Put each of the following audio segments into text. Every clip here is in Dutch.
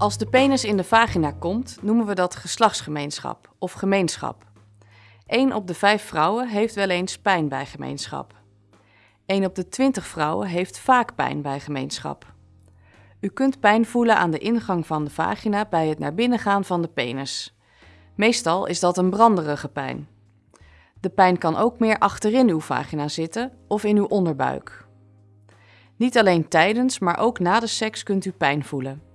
Als de penis in de vagina komt, noemen we dat geslachtsgemeenschap of gemeenschap. 1 op de 5 vrouwen heeft wel eens pijn bij gemeenschap. 1 op de 20 vrouwen heeft vaak pijn bij gemeenschap. U kunt pijn voelen aan de ingang van de vagina bij het naar binnen gaan van de penis. Meestal is dat een branderige pijn. De pijn kan ook meer achterin uw vagina zitten of in uw onderbuik. Niet alleen tijdens, maar ook na de seks kunt u pijn voelen.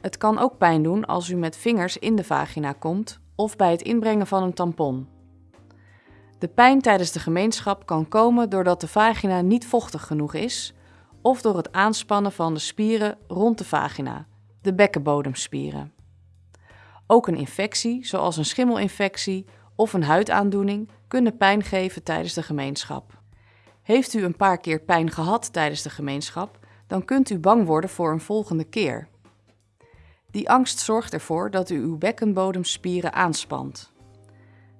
Het kan ook pijn doen als u met vingers in de vagina komt of bij het inbrengen van een tampon. De pijn tijdens de gemeenschap kan komen doordat de vagina niet vochtig genoeg is of door het aanspannen van de spieren rond de vagina, de bekkenbodemspieren. Ook een infectie, zoals een schimmelinfectie of een huidaandoening, kunnen pijn geven tijdens de gemeenschap. Heeft u een paar keer pijn gehad tijdens de gemeenschap, dan kunt u bang worden voor een volgende keer. Die angst zorgt ervoor dat u uw bekkenbodemspieren aanspant.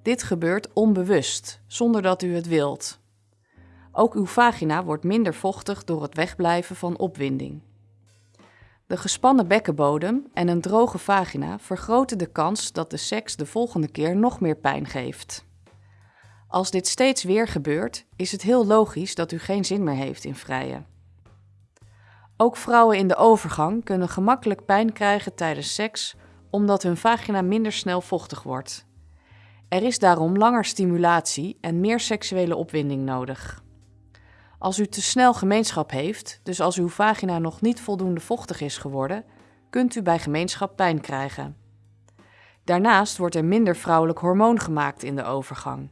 Dit gebeurt onbewust, zonder dat u het wilt. Ook uw vagina wordt minder vochtig door het wegblijven van opwinding. De gespannen bekkenbodem en een droge vagina vergroten de kans dat de seks de volgende keer nog meer pijn geeft. Als dit steeds weer gebeurt, is het heel logisch dat u geen zin meer heeft in vrijen. Ook vrouwen in de overgang kunnen gemakkelijk pijn krijgen tijdens seks omdat hun vagina minder snel vochtig wordt. Er is daarom langer stimulatie en meer seksuele opwinding nodig. Als u te snel gemeenschap heeft, dus als uw vagina nog niet voldoende vochtig is geworden, kunt u bij gemeenschap pijn krijgen. Daarnaast wordt er minder vrouwelijk hormoon gemaakt in de overgang.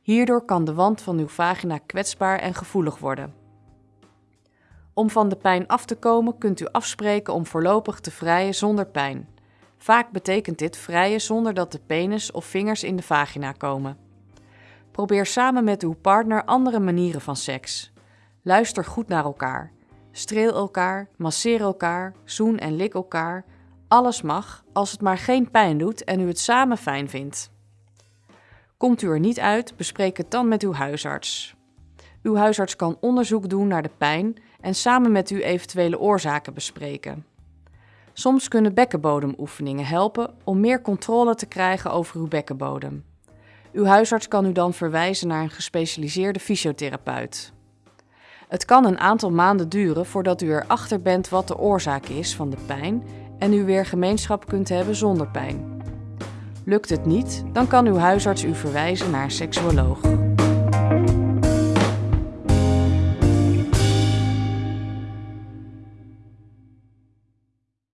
Hierdoor kan de wand van uw vagina kwetsbaar en gevoelig worden. Om van de pijn af te komen kunt u afspreken om voorlopig te vrijen zonder pijn. Vaak betekent dit vrijen zonder dat de penis of vingers in de vagina komen. Probeer samen met uw partner andere manieren van seks. Luister goed naar elkaar. Streel elkaar, masseer elkaar, zoen en lik elkaar. Alles mag, als het maar geen pijn doet en u het samen fijn vindt. Komt u er niet uit, bespreek het dan met uw huisarts. Uw huisarts kan onderzoek doen naar de pijn en samen met u eventuele oorzaken bespreken. Soms kunnen bekkenbodemoefeningen helpen om meer controle te krijgen over uw bekkenbodem. Uw huisarts kan u dan verwijzen naar een gespecialiseerde fysiotherapeut. Het kan een aantal maanden duren voordat u erachter bent wat de oorzaak is van de pijn en u weer gemeenschap kunt hebben zonder pijn. Lukt het niet, dan kan uw huisarts u verwijzen naar een seksuoloog.